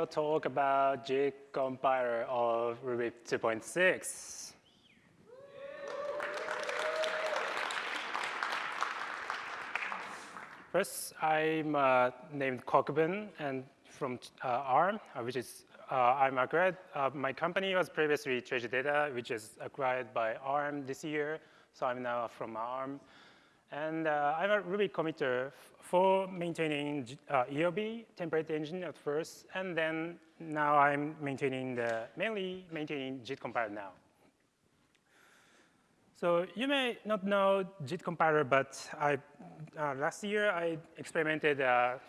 will talk about JIT compiler of Ruby 2.6. First, I'm uh, named Kokubun and from uh, ARM, uh, which is uh, I'm a grad. My company was previously Treasure Data, which is acquired by ARM this year. So I'm now from ARM. And uh, I'm a Ruby committer for maintaining uh, ERB template engine at first, and then now I'm maintaining the, mainly maintaining JIT compiler now. So you may not know JIT compiler, but I, uh, last year I experimented a,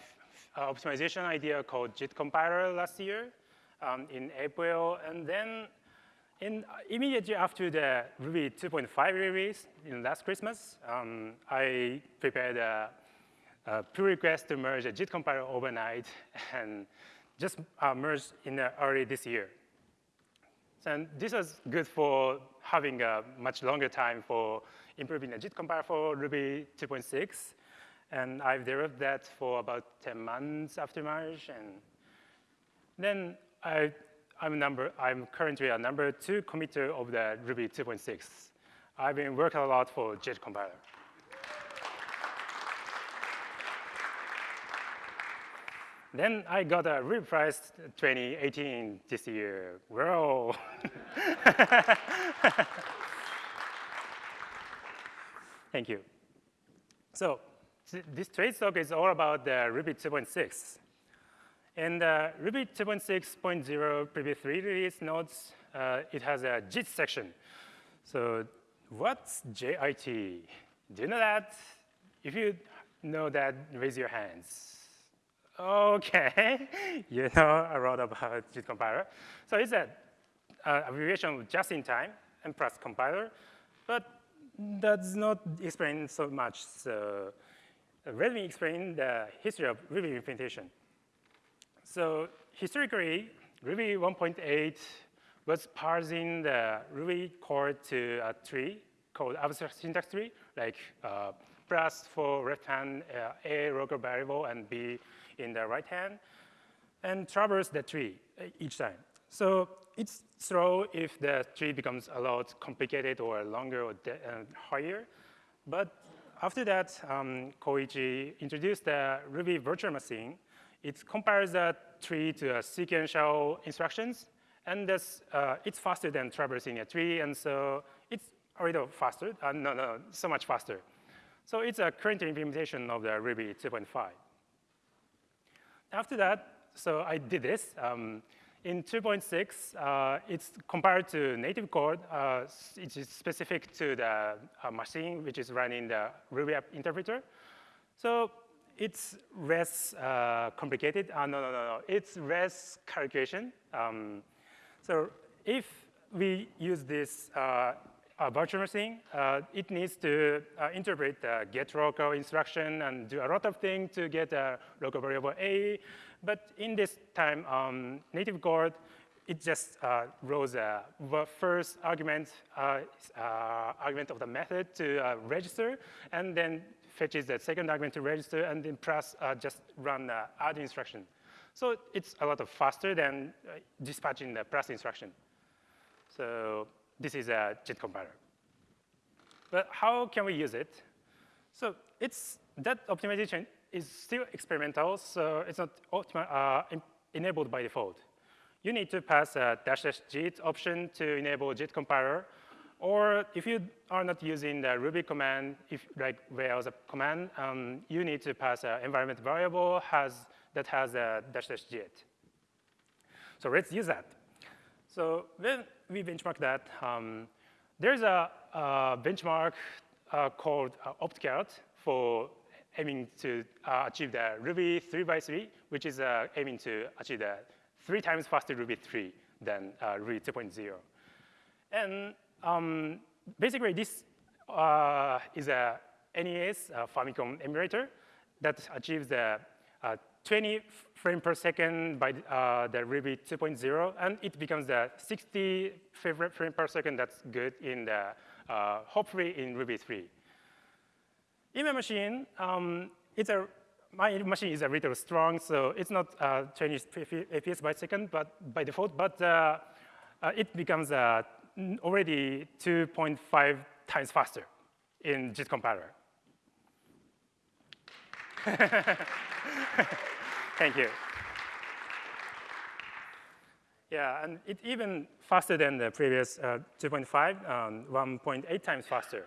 a, optimization idea called JIT compiler last year um, in April, and then in, immediately after the Ruby 2.5 release in last Christmas, um, I prepared a, a, pull request to merge a JIT compiler overnight and just uh, merged in uh, early this year. And this was good for having a much longer time for improving the JIT compiler for Ruby 2.6. And I've developed that for about 10 months after merge. And then I I'm, number, I'm currently a number two committer of the Ruby 2.6. I've been working a lot for JIT compiler. then I got a Ruby Prize 2018 this year. Whoa. Thank you. So this trade talk is all about the Ruby 2.6. And uh, Ruby 2.6.0 previous three release notes, uh, it has a JIT section. So what's JIT? Do you know that? If you know that, raise your hands. Okay, you know a lot about JIT compiler. So it's a uh, abbreviation of just in time and plus compiler, but that's not explained so much. So let me explain the history of Ruby implementation. So historically, Ruby 1.8 was parsing the Ruby code to a tree called abstract syntax tree, like uh, plus for left hand, uh, A local variable and B in the right hand, and traverse the tree uh, each time. So it's slow if the tree becomes a lot complicated or longer or uh, higher. But after that, um, Koichi introduced the Ruby virtual machine, it compares the tree to a sequential instructions, and this, uh, it's faster than traversing a tree, and so it's a little faster. Uh, no, no, so much faster. So it's a current implementation of the Ruby 2.5. After that, so I did this. Um, in 2.6, uh, it's compared to native code. Uh, it is specific to the uh, machine which is running the Ruby app interpreter. So it's less uh, complicated. Uh, no, no, no, no. It's less calculation. Um, so if we use this uh, virtual machine, uh, it needs to uh, interpret the get local instruction and do a lot of things to get a local variable A. But in this time, um, native code, it just uh, rolls the first argument, argument of the method to register, and then fetches the second argument to register, and then plus uh, just run the add instruction. So it's a lot of faster than uh, dispatching the plus instruction. So this is a JIT compiler. But how can we use it? So it's that optimization is still experimental, so it's not uh, enabled by default. You need to pass a dash dash JIT option to enable JIT compiler, or if you are not using the Ruby command, if like Rails command, um, you need to pass an environment variable has, that has a dash dash jit. So let's use that. So when we benchmark that, um, there's a, a benchmark uh, called uh, for aiming to uh, achieve the Ruby 3 by 3, which is uh, aiming to achieve the three times faster Ruby 3 than uh, Ruby 2.0. And um, basically, this uh, is a NES uh, Famicom emulator that achieves the uh, 20 frame per second by uh, the Ruby 2.0, and it becomes the 60 frame per second that's good in the, uh, hopefully in Ruby 3. In my machine, um, it's a my machine is a little strong, so it's not uh, 20 FPS by second but by default, but it becomes uh, already 2.5 times faster in JIT compiler. Thank you. Yeah, and it's even faster than the previous uh, 2.5, um, 1.8 times faster.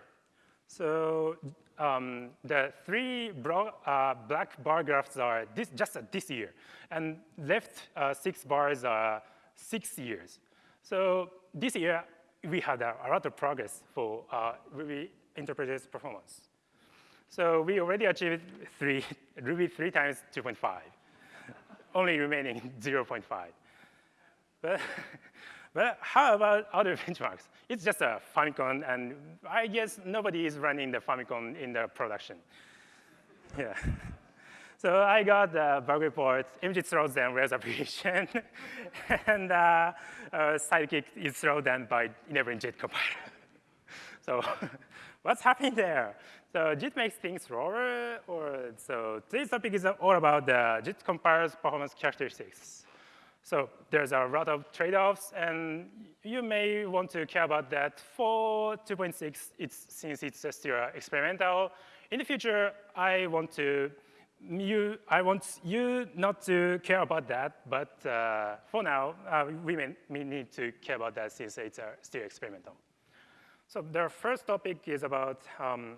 So um, the three uh, black bar graphs are this, just uh, this year, and left uh, six bars are six years. So this year, we had a, a lot of progress for uh, Ruby interpreter's performance. So we already achieved three, Ruby three times 2.5, only remaining 0.5. But, but how about other benchmarks? It's just a Famicom, and I guess nobody is running the Famicom in the production. Yeah. So I got the bug report, image throws them Rails application, and uh, uh, Sidekiq is thrown them by enabling JIT compiler. so what's happening there? So JIT makes things slower, or so this topic is all about the JIT compiler's performance characteristics. So there's a lot of trade-offs, and you may want to care about that. For 2.6, it's, since it's still experimental, in the future, I want to you, I want you not to care about that, but uh, for now, uh, we may, may, need to care about that since it's uh, still experimental. So the first topic is about um,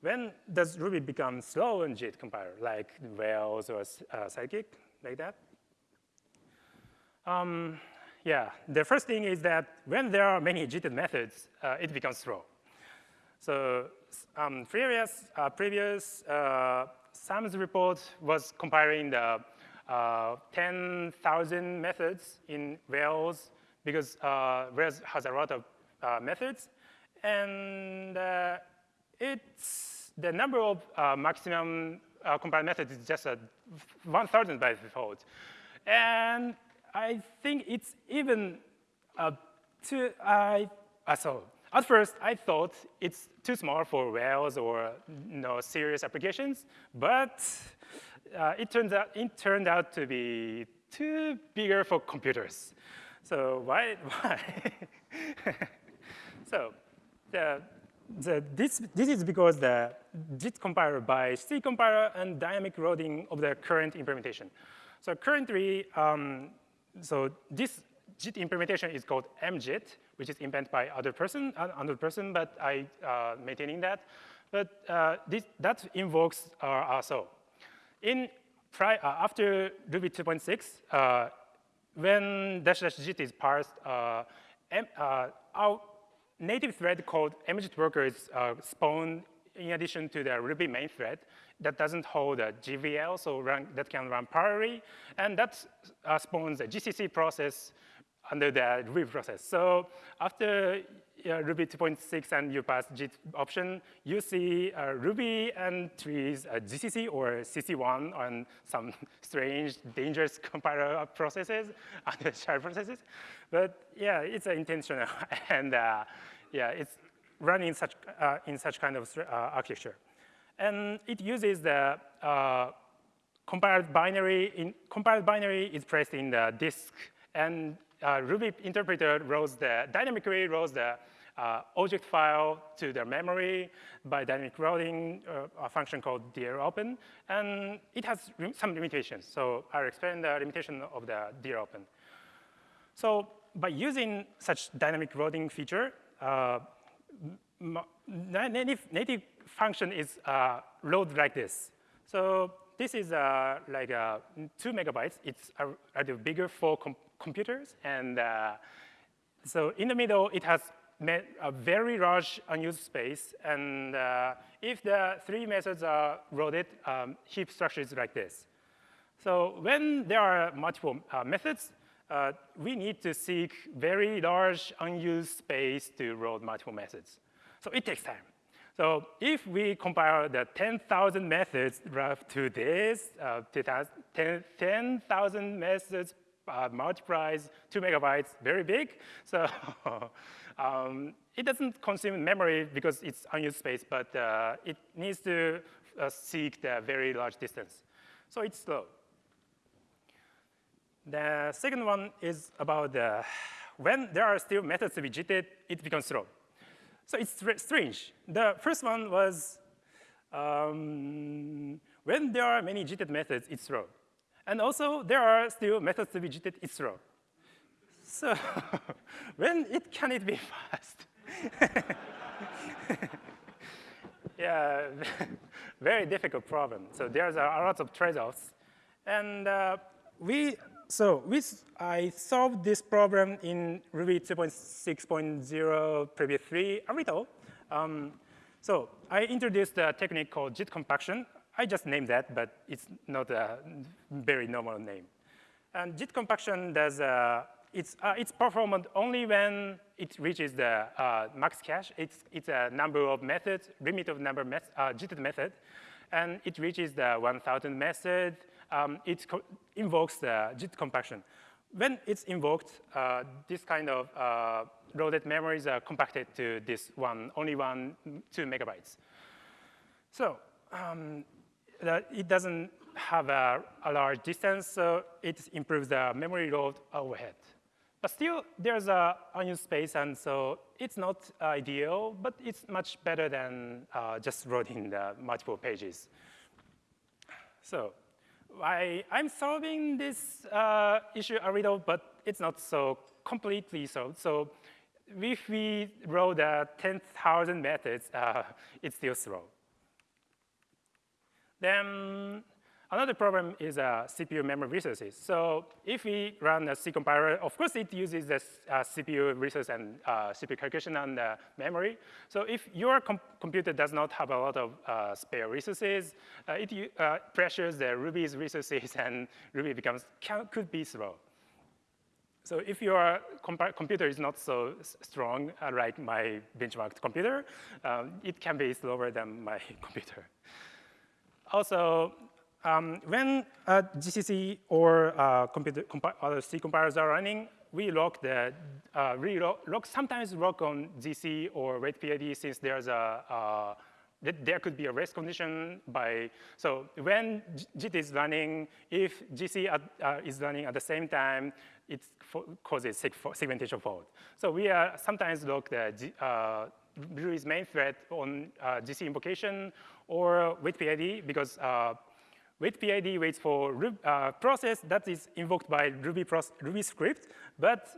when does Ruby become slow in JIT compiler, like Rails or uh, Sidekiq, like that? Um, yeah, the first thing is that when there are many JIT methods, uh, it becomes slow. So um, previous, uh, previous Sam's report was comparing the uh, 10,000 methods in Rails because uh, Rails has a lot of uh, methods. And uh, it's the number of uh, maximum uh, compiled methods is just 1,000 by default. And I think it's even uh, too, I, so at first, I thought it's too small for Rails or you know, serious applications, but uh, it, turns out, it turned out to be too bigger for computers. So why? why? so the, the, this, this is because the JIT compiler by C compiler and dynamic loading of the current implementation. So currently, um, so this JIT implementation is called mJIT, which is invented by other person, another person, but I uh, maintaining that. But uh, this, that invokes uh, RSO. In uh, after Ruby 2.6, uh, when dash dash JIT is parsed, uh, our native thread called mJIT worker is spawned in addition to the Ruby main thread that doesn't hold a GVL, so run, that can run parallelly, and that spawns a GCC process under the Ruby process. So after uh, Ruby 2.6 and you pass JIT option, you see uh, Ruby and trees uh, GCC or CC1 on some strange, dangerous compiler processes, under child processes. But yeah, it's intentional, and uh, yeah, it's running such, uh, in such kind of uh, architecture. And it uses the compiled binary. In, compiled binary is placed in the disk, and Ruby interpreter loads the, dynamically loads the uh, object file to the memory by dynamic routing, uh, a function called dlopen, and it has some limitations. So I'll explain the limitation of the dlopen. So by using such dynamic routing feature, uh, native, native function is uh, load like this. So this is uh, like uh, two megabytes. It's a, a bigger for computers. And uh, so in the middle, it has a very large unused space. And uh, if the three methods are loaded, um, heap structure is like this. So when there are multiple uh, methods, uh, we need to seek very large unused space to load multiple methods. So it takes time. So if we compile the 10,000 methods to this, uh, 10,000 methods uh, multiplies two megabytes, very big. So um, it doesn't consume memory because it's unused space, but uh, it needs to uh, seek the very large distance. So it's slow. The second one is about when there are still methods to be jitted, it becomes slow. So it's strange. The first one was um, when there are many jitted methods, it's slow. And also, there are still methods to be JITed, it's. So when it can it be fast? yeah, very difficult problem. So there's a lot of trade-offs. And uh, we so with, I solved this problem in Ruby 2.6.0 Preview 3 a little. Um, so I introduced a technique called JIT compaction. I just named that, but it's not a very normal name. And JIT compaction does, uh, it's, uh, it's performed only when it reaches the uh, max cache. It's, it's a number of methods, limit of number met, uh, JIT method, and it reaches the 1,000 method um, it invokes the JIT compaction. When it's invoked, uh, this kind of uh, loaded memories are compacted to this one, only one, two megabytes. So um, it doesn't have a, a, large distance, so it improves the memory load overhead. But still, there's a unused space, and so it's not ideal, but it's much better than uh, just loading the multiple pages. So I, I'm solving this uh, issue a little, but it's not so completely solved. So if we roll the 10,000 methods, uh, it's still slow. Then Another problem is uh, CPU memory resources. So if we run a C compiler, of course it uses the uh, CPU resource and uh, CPU calculation on the memory. So if your com computer does not have a lot of uh, spare resources, uh, it uh, pressures the Ruby's resources and Ruby becomes, can, could be slow. So if your computer is not so strong, like my benchmarked computer, um, it can be slower than my computer. Also, um, when uh, GCC or uh, other C compilers are running, we lock the, uh, lock, sometimes lock on GC or wait PID since there's a, uh, there could be a race condition by, so when JIT is running, if GC at, uh, is running at the same time, it causes segmentation fault. So we are sometimes lock the G, uh, Ruby's main thread on uh, GC invocation or wait PID because uh, wait PID waits for uh, process that is invoked by Ruby, Ruby script, but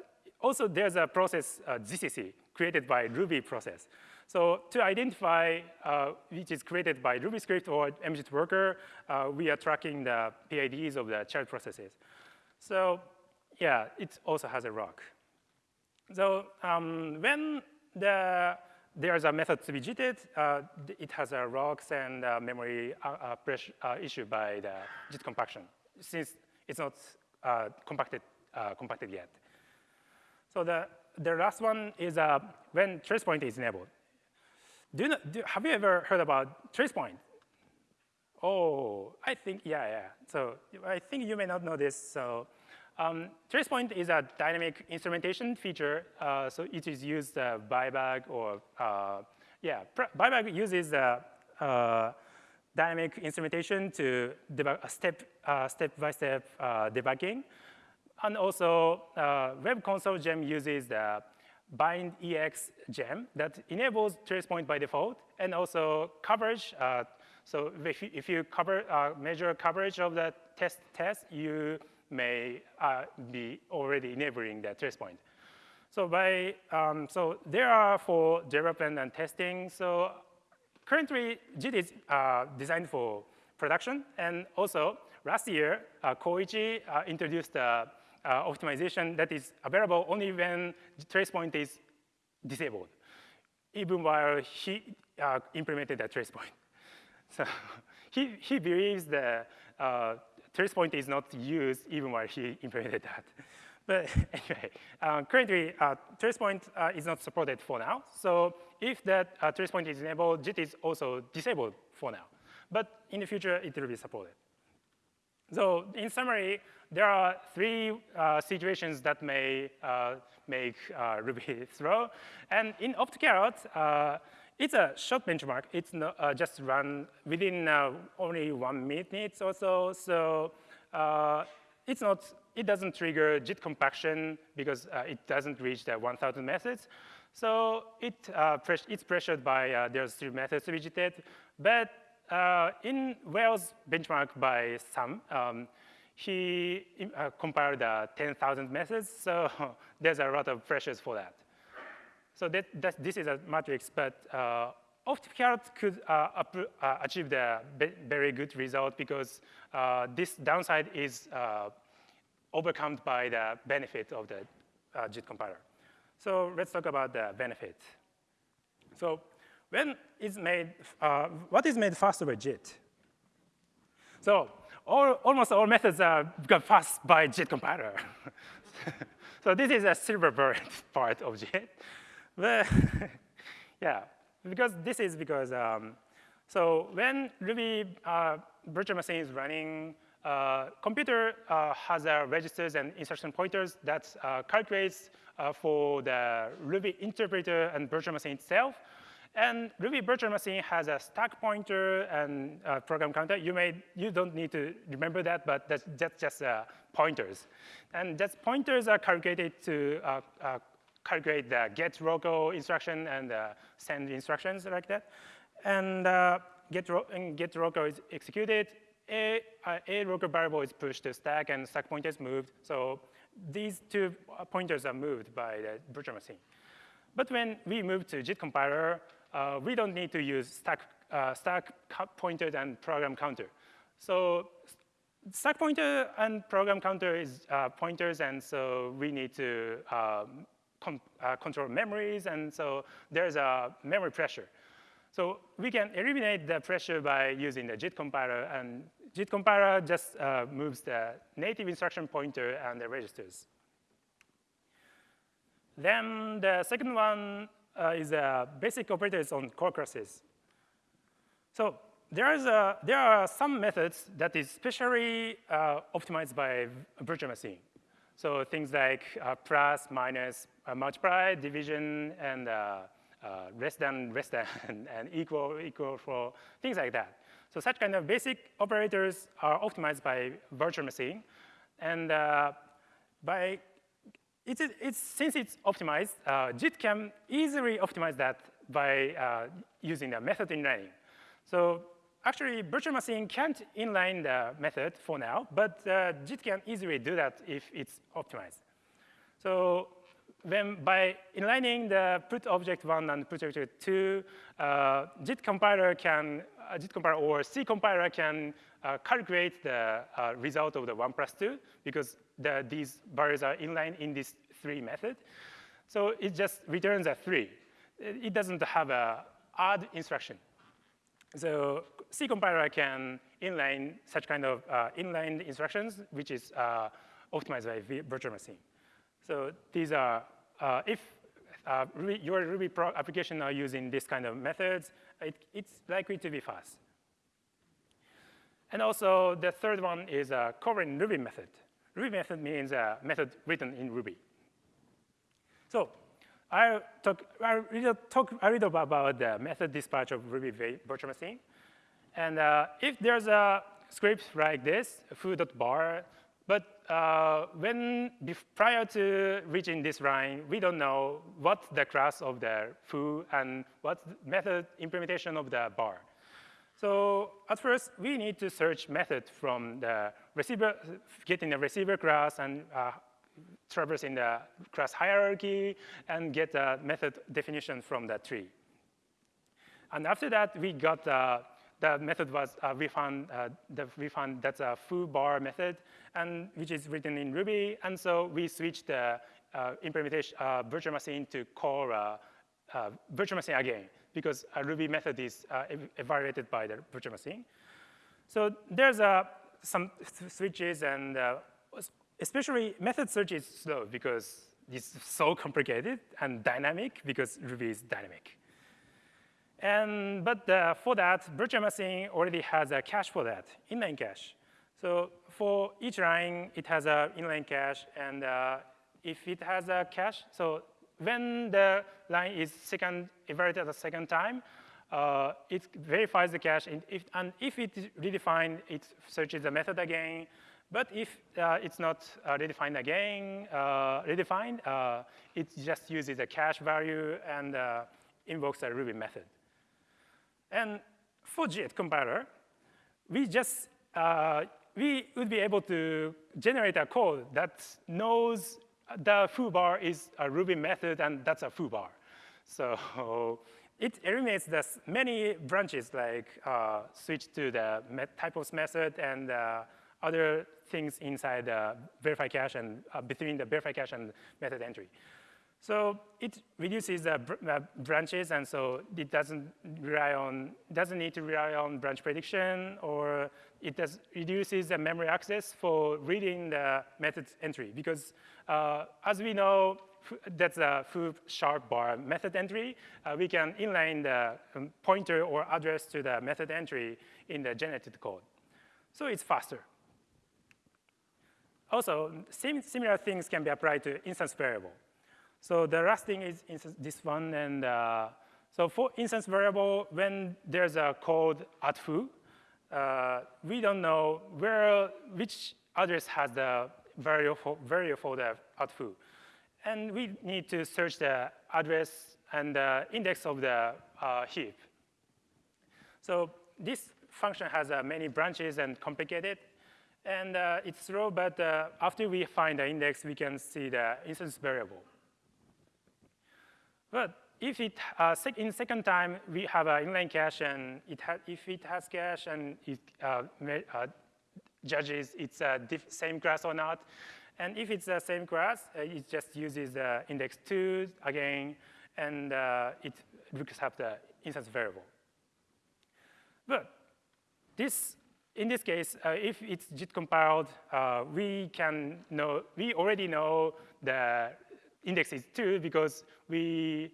also there's a process uh, GCC created by Ruby process. So to identify uh, which is created by Ruby script or MJIT worker, uh, we are tracking the PIDs of the child processes. So yeah, it also has a rock. So um, when the there's a method to be JITed. Uh, it has a rocks and uh, memory uh, pressure uh, issue by the JIT compaction, since it's not uh, compacted, compacted yet. So the, the last one is when trace point is enabled. Do you do, have you ever heard about trace point? Oh, I think, yeah, yeah. So I think you may not know this. So um, TracePoint is a dynamic instrumentation feature, uh, so it is used uh, byebug or, uh, yeah, byebug uses uh, uh, dynamic instrumentation to debug a step, uh, step-by-step -step, debugging. And also, Web Console gem uses the bind EX gem that enables TracePoint by default, and also coverage. so if you, if you cover, measure coverage of the test test, you may uh, be already enabling that trace point. So by um, so there are for development and testing. So currently, JIT is uh, designed for production, and also last year, uh, Koichi uh, introduced uh, uh, optimization that is available only when trace point is disabled, even while he uh, implemented a trace point. So he, he believes the trace point is not used even while he implemented that. But anyway, uh, currently uh, point uh, is not supported for now. So if that uh, point is enabled, JIT is also disabled for now. But in the future, it will be supported. So in summary, there are three uh, situations that may uh, make Ruby slow. And in OptCarrot, it's a short benchmark. It's uh, just run within uh, only one minute or so. So uh, it's not, it doesn't trigger JIT compaction because uh, it doesn't reach the 1,000 methods. So it, uh, it's pressured by uh, there's three methods to be JITed. But in Rails benchmark by Sam, um, he compiled uh, 10,000 methods, so there's a lot of pressures for that. So that, that this is a matrix, but uh, could uh, uh, achieve the very good result because uh, this downside is uh, overcome by the benefit of the uh, JIT compiler. So let's talk about the benefit. So when is made, uh, what is made faster by JIT? So all, almost all methods are got fast by JIT compiler. so this is a silver bullet part of JIT. But yeah, because this is because, um, so when Ruby uh, virtual machine is running, uh, computer uh, has uh, registers and instruction pointers that uh, calculates uh, for the Ruby interpreter and virtual machine itself. And Ruby virtual machine has a stack pointer and program counter. You may you don't need to remember that, but that's, that's just pointers. And that pointers are calculated to calculate the get local instruction and send instructions like that. And uh, get, and get local is executed. A, uh, a local variable is pushed to stack and stack pointer is moved. So these two pointers are moved by the virtual machine. But when we move to JIT compiler, uh, we don't need to use stack, uh, stack pointer and program counter. So stack pointer and program counter is uh, pointers, and so we need to um, uh, control memories, and so there's a memory pressure. So we can eliminate the pressure by using the JIT compiler, and JIT compiler just uh, moves the native instruction pointer and the registers. Then the second one uh, is uh, basic operators on core classes. So there, is a, there are some methods that is specially uh, optimized by virtual machine. So things like uh, plus, minus, uh, multiply, division, and uh, uh, less than, less than, and equal, equal for things like that. So such kind of basic operators are optimized by virtual machine. And uh, by, it's, it's, since it's optimized, uh, JIT can easily optimize that by using the method inlining. So actually, virtual machine can't inline the method for now, but uh, JIT can easily do that if it's optimized. So when by inlining the put object one and put object two, uh, JIT compiler can, uh, JIT compiler or C compiler can uh, calculate the uh, result of the one plus two because the, these values are inline in this three method. So it just returns a three. It doesn't have a add instruction. So C compiler can inline such kind of uh, inline instructions, which is uh, optimized by virtual machine. So these are, uh, if uh, Ruby, your Ruby pro application are using this kind of methods, it, it's likely to be fast. And also, the third one is a covering Ruby method. Ruby method means a method written in Ruby. So I talk, I will talk a little about the method dispatch of Ruby virtual machine. And uh, if there's a script like this, foo.bar, but uh, when prior to reaching this line, we don't know what the class of the foo and what method implementation of the bar. So at first, we need to search method from the receiver, getting the receiver class and uh, traversing the class hierarchy and get the method definition from that tree. And after that, we got uh, the method was uh, we found uh, the, we found that's a foo bar method, and which is written in Ruby. And so we switched the uh, implementation uh, virtual machine to call uh, uh, virtual machine again because a Ruby method is evaluated by the virtual machine. So there's some switches and especially method search is slow because it's so complicated and dynamic because Ruby is dynamic. And, but uh, for that, virtual machine already has a cache for that, inline cache. So for each line, it has an inline cache, and uh, if it has a cache, so when the line is second evaluated a second time, uh, it verifies the cache, and if, and if it redefined, it searches the method again. But if uh, it's not uh, redefined again, uh, redefined, uh, it just uses a cache value and uh, invokes a Ruby method. And for JIT compiler, we just we would be able to generate a code that knows the foo bar is a Ruby method, and that's a foo bar. So it eliminates the many branches like uh, switch to the typos method and uh, other things inside the verify cache and uh, between the verify cache and method entry. So it reduces the br uh, branches, and so it doesn't rely on doesn't need to rely on branch prediction, or it does reduces the memory access for reading the method entry because, uh, as we know, that's a foo sharp bar method entry. Uh, we can inline the um, pointer or address to the method entry in the generated code. So it's faster. Also, sim similar things can be applied to instance variable. So the last thing is this one, and uh, so for instance variable, when there's a code at foo, uh, we don't know where which address has the value for, for the at foo. And we need to search the address and the index of the uh, heap. So this function has uh, many branches and complicated. And uh, it's slow, but uh, after we find the index, we can see the instance variable. But if it, uh, sec in second time, we have an inline cache, and it if it has cache and it uh, uh, judges it's a same class or not, and if it's the same class, uh, it just uses the index 2 again, and it looks up the instance variable. But this, in this case, uh, if it's JIT compiled, we can know, we already know the index is 2 because we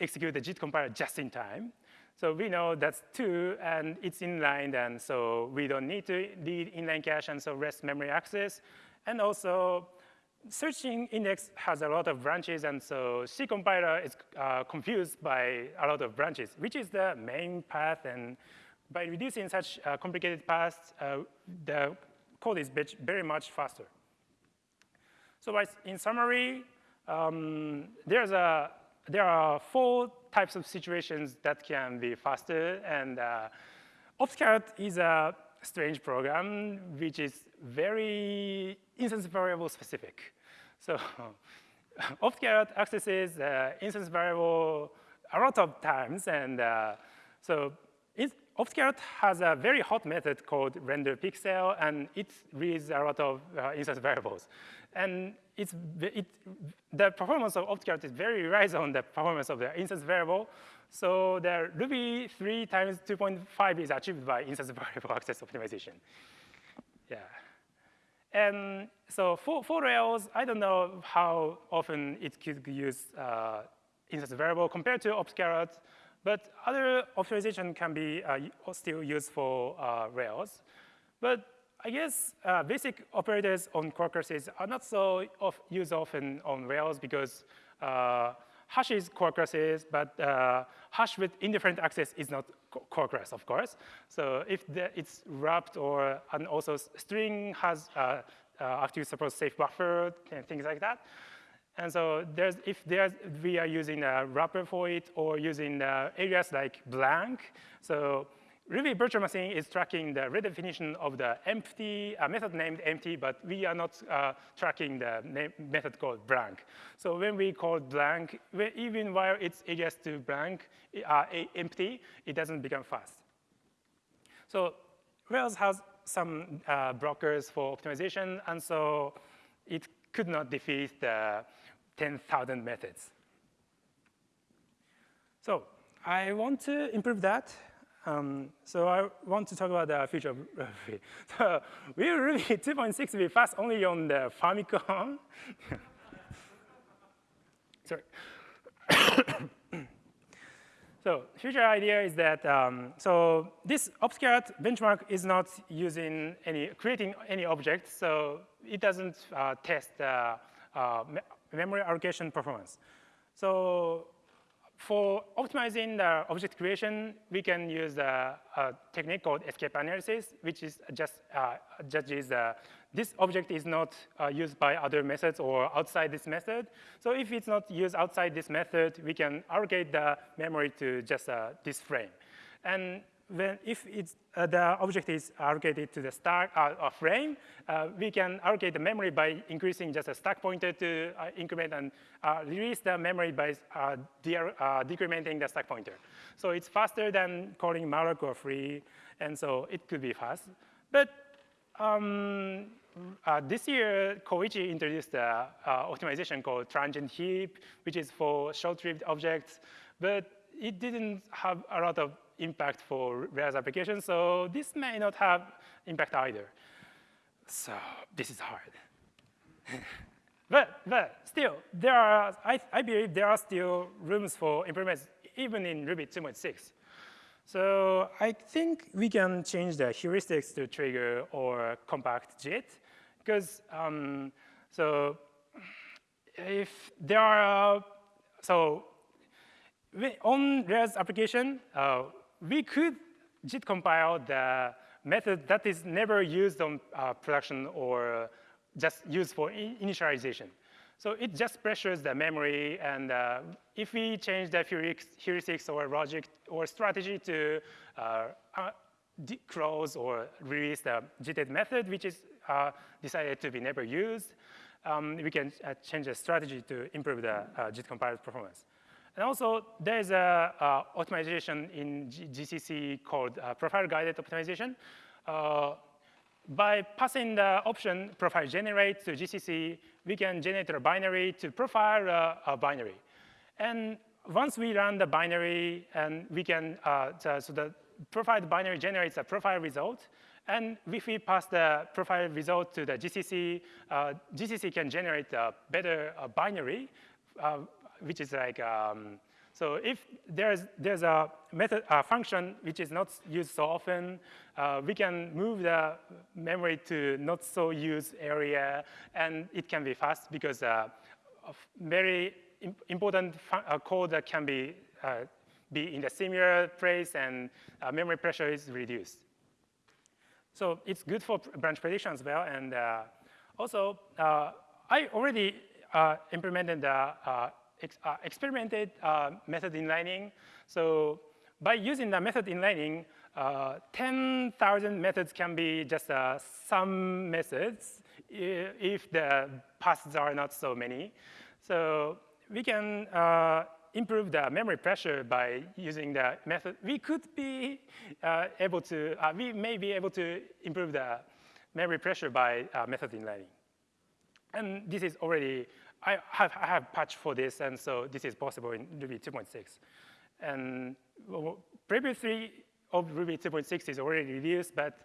execute the JIT compiler just in time. So we know that's 2, and it's inline, and so we don't need to read inline cache, and so rest memory access. And also, searching index has a lot of branches, and so C compiler is uh, confused by a lot of branches, which is the main path. And by reducing such uh, complicated paths, uh, the code is very much faster. So in summary, um, there's a, there are four types of situations that can be faster, and uh, is a strange program which is very instance variable specific. So OptCarrot accesses the instance variable a lot of times, and uh, so OptCarrot has a very hot method called render pixel, and it reads a lot of uh, instance variables. And it's, it, the performance of OptCarrot is very relies on the performance of the instance variable. So the Ruby 3 times 2.5 is achieved by instance variable access optimization. Yeah. And so for, for Rails, I don't know how often it could use uh, instance variable compared to OptCarrot. But other optimization can be uh, still used for uh, Rails. But I guess uh, basic operators on classes are not so of used often on Rails because uh, hash is but uh, hash with indifferent access is not class, of course. So if the, it's wrapped or, and also string has uh, active support safe buffer and things like that. And so there's, if there's, we are using a wrapper for it or using uh, areas like blank, so Ruby virtual machine is tracking the redefinition of the empty, uh, method named empty, but we are not uh, tracking the method called blank. So when we call blank, even while it's areas to blank, uh, empty, it doesn't become fast. So Rails has some uh, blockers for optimization, and so it could not defeat the 10,000 methods. So I want to improve that. Um, so I want to talk about the future of Ruby. So will Ruby 2.6 be fast only on the Famicom? Sorry. so future idea is that, um, so this OptCarrot benchmark is not using any, creating any objects, so it doesn't uh, test uh, uh, memory allocation performance. So for optimizing the object creation, we can use a, a technique called escape analysis, which is just uh, judges uh, this object is not uh, used by other methods or outside this method. So if it's not used outside this method, we can allocate the memory to just uh, this frame. And when if it's, uh, the object is allocated to the stack uh, frame, uh, we can allocate the memory by increasing just a stack pointer to uh, increment and uh, release the memory by uh, de decrementing the stack pointer. So it's faster than calling malloc or free, and so it could be fast. But um, this year, Koichi introduced an optimization called transient heap, which is for short-lived objects, but it didn't have a lot of impact for Rails applications, so this may not have impact either. So this is hard. but, but still, there are, I, I believe there are still rooms for improvements even in Ruby 2.6. So I think we can change the heuristics to trigger or compact JIT, because um, so if there are, so on Rails application, uh, we could JIT compile the method that is never used on uh, production or just used for initialization. So it just pressures the memory, and uh, if we change the heuristics or logic or strategy to uh, uh close or release the JITed method, which is uh, decided to be never used, um, we can uh, change the strategy to improve the JIT compiler performance. And also, there's a uh, optimization in GCC called uh, profile-guided optimization. Uh, by passing the option profile generate to GCC, we can generate a binary to profile uh, a binary. And once we run the binary, and we can, uh, so the profiled binary generates a profile result, and if we pass the profile result to the GCC, uh, GCC can generate a better binary uh, which is like, um, so if there's, there's a method, a function which is not used so often, uh, we can move the memory to not so used area, and it can be fast because uh, very important uh, code that can be, uh, be in the similar place and uh, memory pressure is reduced. So it's good for branch prediction as well, and uh, also I already implemented the ex uh, experimented uh, method inlining. So by using the method inlining, uh, 10,000 methods can be just uh, some methods if the paths are not so many. So we can uh, improve the memory pressure by using the method. We could be uh, able to, we may be able to improve the memory pressure by method inlining. And this is already I have, I have patch for this, and so this is possible in Ruby 2.6. And 3 of Ruby 2.6 is already released, but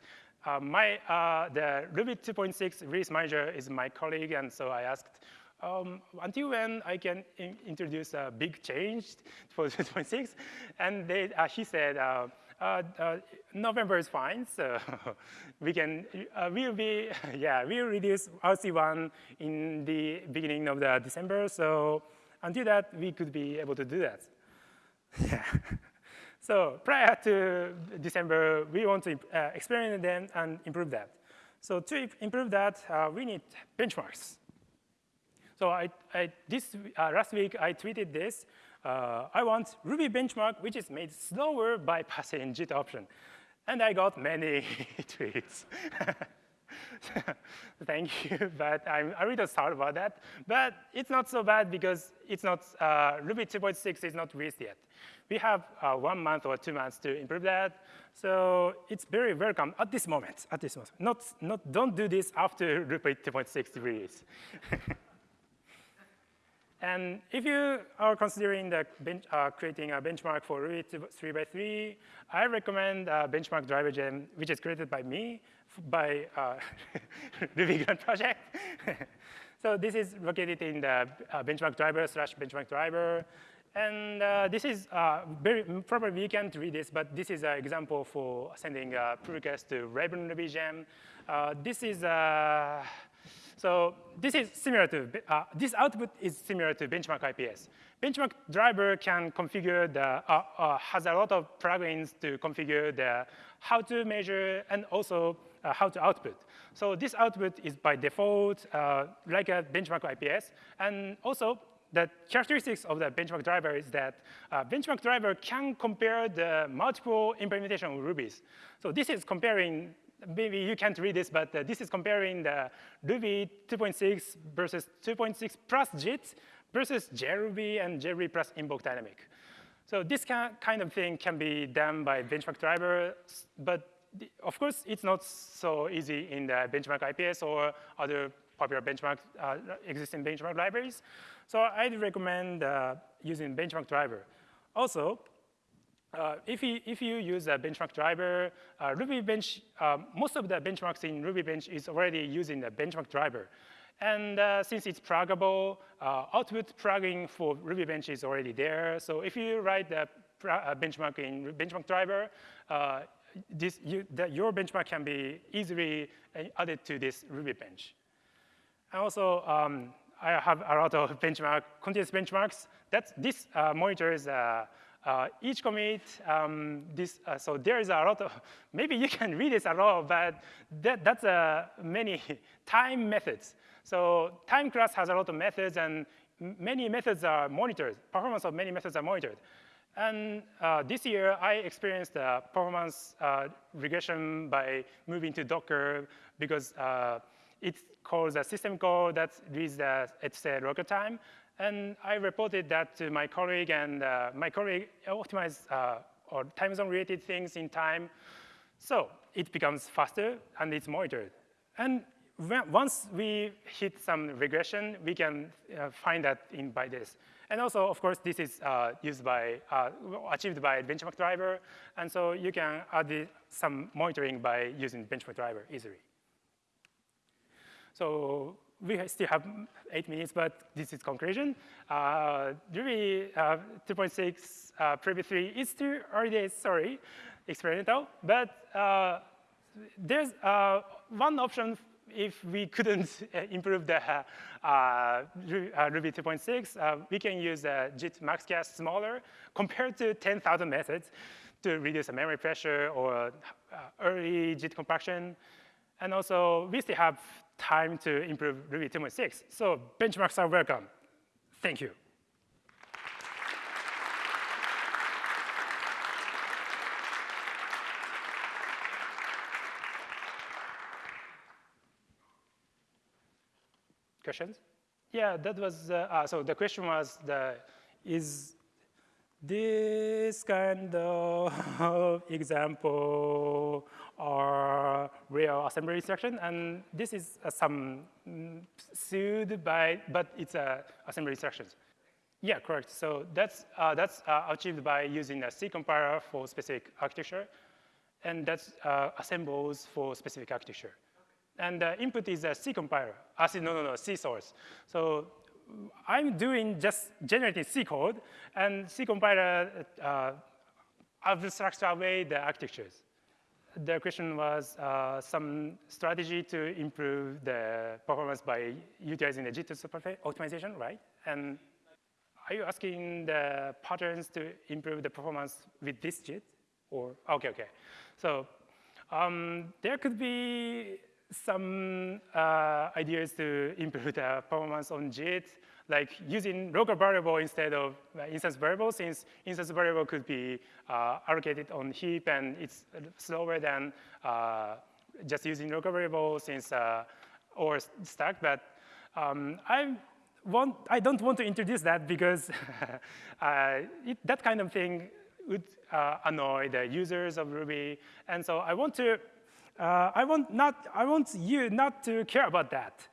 uh, my, uh, the Ruby 2.6 release manager is my colleague, and so I asked, um, until when I can in introduce a big change for 2.6? And they, uh, he said, uh, November is fine, so we can, uh, we'll be, yeah, we'll reduce RC1 in the beginning of the December, so until that, we could be able to do that. Yeah. so prior to December, we want to uh, experiment them and improve that. So to improve that, uh, we need benchmarks. So I, I this, uh, last week, I tweeted this uh, I want Ruby benchmark, which is made slower by passing JIT option. And I got many tweets. Thank you, but I'm a little sorry about that. But it's not so bad because it's not, uh, Ruby 2.6 is not released yet. We have uh, one month or two months to improve that. So it's very welcome at this moment, at this moment. Not, not, don't do this after Ruby 2.6 release. And if you are considering the bench, uh, creating a benchmark for Ruby 3x3, I recommend a benchmark driver gem, which is created by me, by uh, Ruby Grant project. so this is located in the uh, benchmark driver slash benchmark driver. And uh, this is uh, very, probably you can't read this, but this is an example for sending a pull request to Raven Ruby gem. Uh, this is a this is similar to, uh, this output is similar to benchmark IPS. Benchmark driver can configure the, uh, uh, has a lot of plugins to configure the how to measure and also uh, how to output. So this output is by default uh, like a benchmark IPS. And also the characteristics of the benchmark driver is that uh, benchmark driver can compare the multiple implementation of Rubies. So this is comparing maybe you can't read this, but uh, this is comparing the Ruby 2.6 versus 2.6 plus JIT versus JRuby and JRuby plus invoke dynamic. So this kind of thing can be done by benchmark driver, but the, of course, it's not so easy in the benchmark IPS or other popular benchmark, uh, existing benchmark libraries. So I'd recommend uh, using benchmark driver. Also, uh, if, you, if you use a benchmark driver, uh, Ruby Bench, uh, most of the benchmarks in Ruby Bench is already using the benchmark driver. And uh, since it's pluggable, uh, output plugin for Ruby Bench is already there. So if you write the uh, benchmark in benchmark driver, this, you, the, your benchmark can be easily added to this Ruby Bench. And also, um, I have a lot of benchmark, continuous benchmarks. That's, this monitors uh, each commit, um, this, uh, so there is a lot of, maybe you can read this a lot, but that, that's uh, many time methods. So time class has a lot of methods, and many methods are monitored. Performance of many methods are monitored. And uh, this year, I experienced uh, performance uh, regression by moving to Docker because it calls a system call that reads the etc local time. And I reported that to my colleague, and uh, my colleague optimized uh, or time zone related things in time. So it becomes faster, and it's monitored. And once we hit some regression, we can uh, find that in by this. And also, of course, this is uh, used by, uh, achieved by benchmark driver. And so you can add some monitoring by using benchmark driver easily. So we still have eight minutes, but this is conclusion. Uh, Ruby uh, 2.6 uh, Preview 3 is still early days, sorry, experimental, but uh, there's uh, one option if we couldn't uh, improve the uh, Ruby 2.6, we can use uh, JIT max-cache smaller compared to 10,000 methods to reduce the memory pressure or early JIT compaction. And also, we still have time to improve Ruby 2.6. So benchmarks are welcome. Thank you. Questions? Yeah, that was, uh, uh, so the question was, the, is this kind of example are real assembly instruction. And this is uh, some mm, sued by, but it's uh, assembly instructions. Yeah, correct. So that's, uh, that's uh, achieved by using a C compiler for specific architecture. And that's uh, assembles for specific architecture. And the input is a C compiler. I said, no, no, no, C source. So I'm doing just generating C code, and C compiler uh, abstracts away the architectures the question was uh, some strategy to improve the performance by utilizing the JIT optimization, right? And are you asking the patterns to improve the performance with this JIT? Or, okay, okay. So um, there could be some uh, ideas to improve the performance on JIT like using local variable instead of uh, instance variable, since instance variable could be uh, allocated on heap and it's slower than uh, just using local variable since uh, or stack. But um, I want I don't want to introduce that because uh, it, that kind of thing would uh, annoy the users of Ruby, and so I want to. I want not. I want you not to care about that.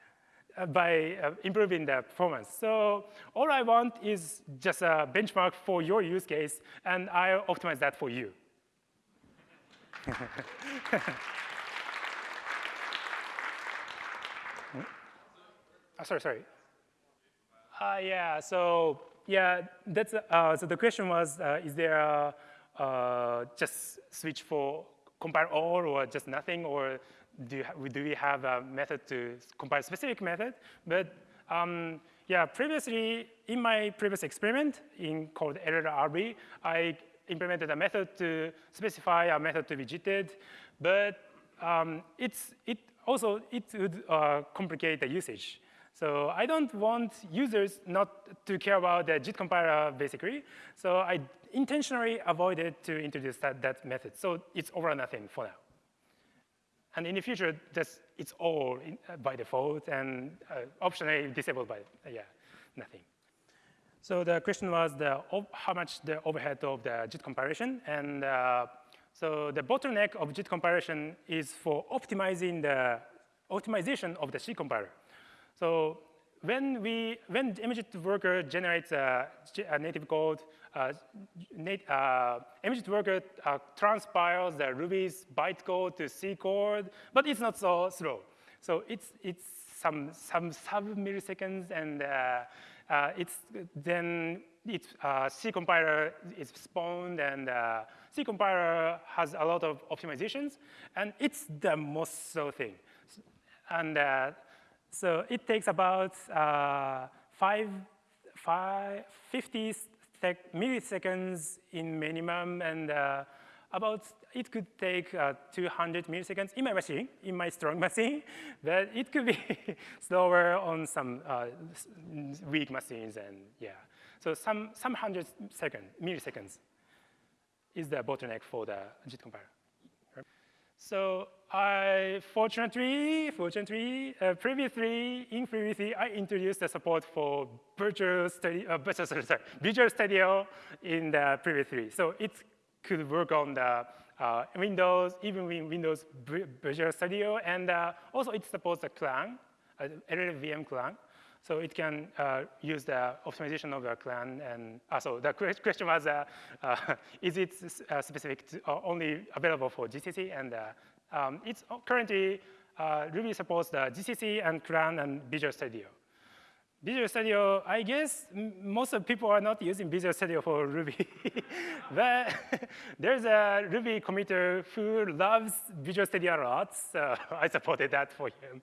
Uh, by uh, improving the performance. So all I want is just a benchmark for your use case, and I'll optimize that for you. oh, sorry, sorry. Uh, yeah, so yeah, that's, uh, so the question was, uh, is there a, uh, just switch for compile all or just nothing, or do, do we have a method to compile specific method? But um, yeah, previously, in my previous experiment in called LLRB, I implemented a method to specify a method to be JITed, but um, it's, it also, it would uh, complicate the usage. So I don't want users not to care about the JIT compiler, basically. So I intentionally avoided to introduce that, that method. So it's over nothing for now. And in the future, that's, it's all in, uh, by default and uh, optionally disabled by, uh, yeah, nothing. So the question was the, how much the overhead of the JIT comparison. And uh, so the bottleneck of JIT comparison is for optimizing the optimization of the C compiler. So when we when MJIT worker generates a, a native code, uh, uh, MJIT worker uh, transpiles the Ruby's bytecode to C code, but it's not so slow. So it's it's some some sub milliseconds, and uh, uh, it's then it's uh, C compiler is spawned, and C compiler has a lot of optimizations, and it's the most slow thing. And so it takes about uh, five, five, 50 milliseconds in minimum, and uh, about it could take uh, 200 milliseconds in my machine, in my strong machine, but it could be slower on some uh, weak machines, and yeah. So some, some hundred second, milliseconds is the bottleneck for the JIT compiler. So I, fortunately, fortunately, uh, previously, in previously, I introduced the support for Visual Studio, uh, sorry, Visual Studio in the previously. So it could work on the uh, Windows, even in Windows Visual Studio, and uh, also it supports the Clang, a LLVM Clang. So it can uh, use the optimization of the Clang. And uh, so the question was, uh, uh is it uh, specific to, uh, only available for GCC? And um, it's currently Ruby supports the GCC and Clang and Visual Studio. Visual Studio, I guess most of people are not using Visual Studio for Ruby. but there's a Ruby committer who loves Visual Studio a lot, so I supported that for him.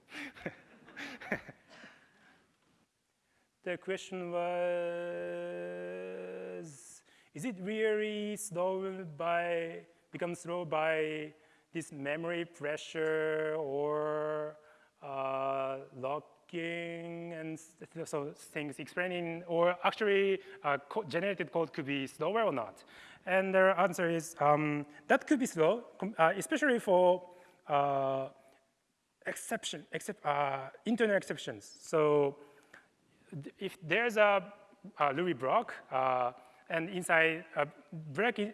the question was, is it really slow by, become slow by this memory pressure or uh, locking and so things explaining, or actually uh, generated code could be slower or not? And the answer is um, that could be slow, uh, especially for uh, exception, except, uh, internal exceptions. So if there's a, a Ruby block, uh, and inside a break,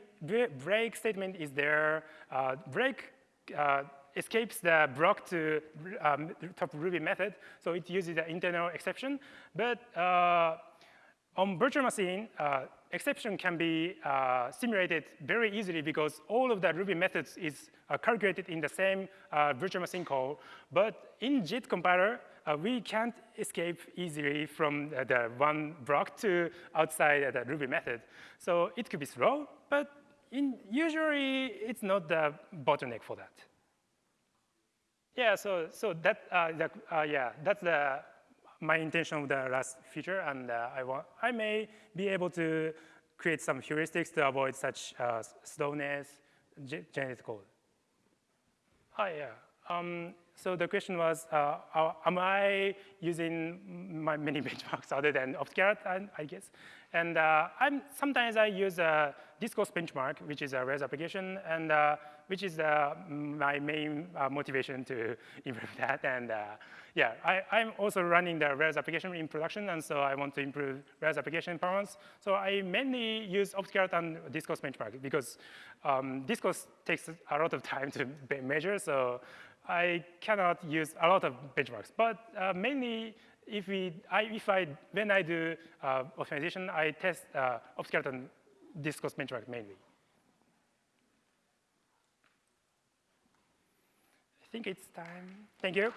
break statement is there, uh, break uh, escapes the block to um, top Ruby method, so it uses the internal exception. But uh, on virtual machine, uh, exception can be uh, simulated very easily because all of the Ruby methods is uh, calculated in the same uh, virtual machine call. But in JIT compiler, uh, we can't escape easily from uh, the one block to outside the Ruby method. So it could be slow, but in, usually it's not the bottleneck for that. Yeah, so so that, the, yeah, that's the my intention of the last feature, and uh, I, want, I may be able to create some heuristics to avoid such uh, slowness generated code. Oh, yeah. Um, so the question was, uh, am I using my many benchmarks other than Optcarrot, I, I guess? And uh, I'm, sometimes I use a Discourse benchmark, which is a Rails application, and uh, which is uh, my main uh, motivation to improve that. And uh, yeah, I, am also running the Rails application in production, and so I want to improve Rails application performance. So I mainly use Optcarrot and Discourse benchmark because um, Discourse takes a lot of time to measure, so I cannot use a lot of benchmarks. But uh, mainly, if we, I, if I, when I do uh, optimization, I test uh, and Discourse benchmark mainly. I think it's time. Thank you.